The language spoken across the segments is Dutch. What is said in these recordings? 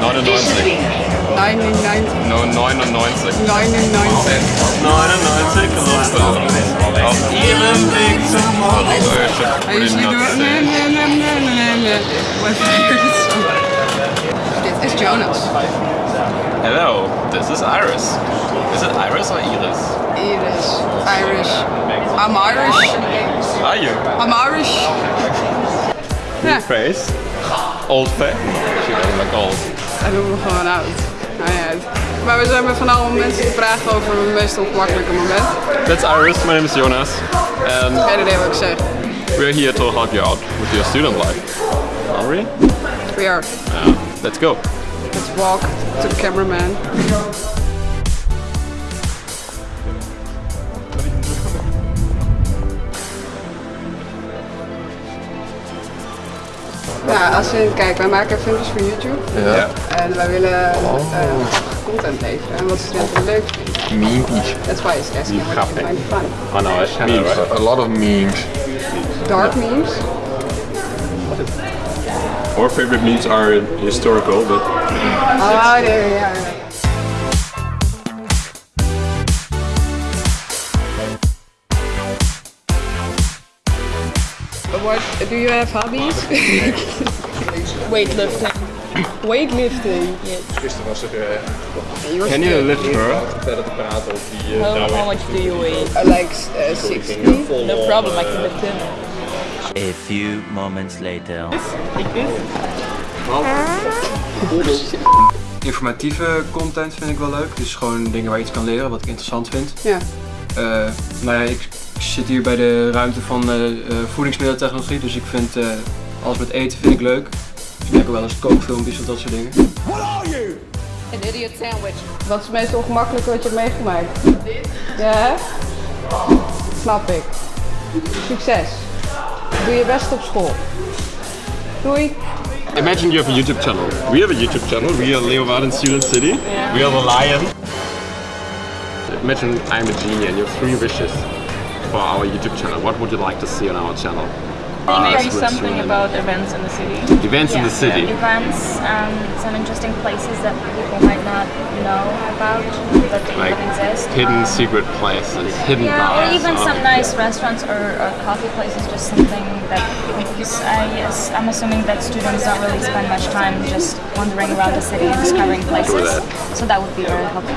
99. 99. No, 99. 99. 99 geloof Auf ihrem Weg zum Are you see the... Nee, nee, nee, nee, nee, nee. My favorite song. Dit is Jonas. Hello, this is Iris. Is it Iris or Iris? Iris. Irish. I'm Irish. Are you? I'm Irish. Ja, Face. Old face. She doesn't look old. Hij doet me gewoon oud. Nou ja, maar we zijn met van alle mensen te vragen over mijn meest ongemakkelijke moment. That's Iris, my name is Jonas. And Geen idee wat ik zeg. we're here to help you out with your student life. Are we? We are. Yeah. Let's go. Let's walk to the cameraman. Ja, als je kijkt, wij maken filmpjes voor YouTube Ja. en wij willen eh, content leveren en wat studenten leuk vinden. Memes. That's why it's asking what you find funny. Oh no, it's memes. A lot of memes. Dark memes. Our favorite memes are historical, but Oh, nee, ja. What do you have hobbies? Weightlifting. Weightlifting. Gisteren was er uh, You're can you lift her? verder te praten over die uh, How, how much do you weigh? I like uh, 60. No problem, I can lift him. A few moments later. Like this? Informatieve content vind ik wel leuk. Dus gewoon dingen waar je iets kan leren, wat ik interessant vind. Ja. Eh, nou ja, ik zit hier bij de ruimte van eh, eh, voedingsmiddeltechnologie, dus ik vind eh, alles met eten vind ik leuk. Dus ik kijk ook wel eens kookfilmpjes of dat soort dingen. An idiot sandwich. Wat is het meest ongemakkelijke wat je hebt meegemaakt? Ja, hè? Snap ik. Succes. Doe je best op school. Doei. Imagine you have a YouTube channel. We have a YouTube channel. We are Leeuwarden Student City. We are the lion. Imagine I'm a genie and you have three wishes for our YouTube channel. What would you like to see on our channel? Maybe something about events in the city. Events in the city. Events, um, some interesting places that people might not know about that Like that exist. hidden Um, secret places, hidden yeah, bars. or even oh. some nice restaurants or, or coffee places, just something that because I yes, I'm assuming that students don't really spend much time just wandering around the city and discovering places. that. So that would be very helpful.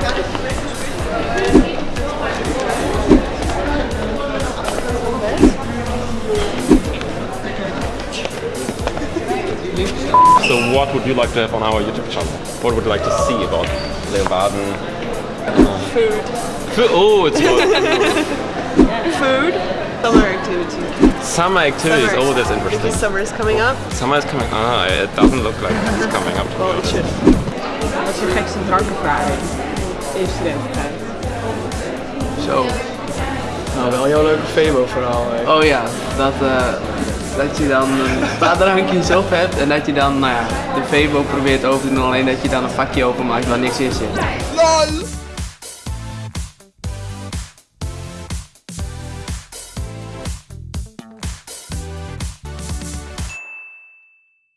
So what would you like to have on our YouTube channel? What would you like to see about Leeuwarden? Food. Food. Oh, it's good. Food. Summer activities. Summer activities. Summer. Oh, that's interesting. Because summer is coming up. Summer is coming. Ah, it doesn't look like it's coming up. To be Well, it honest. should. Wat is je gekste drankervaring in studententijd? Zo. Nou, wel een heel leuke Febo verhaal. Oh ja, dat, eh, dat je dan een paar drankjes op hebt en dat je dan nou ja, de Febo probeert over te doen, alleen dat je dan een vakje openmaakt waar niks in zit.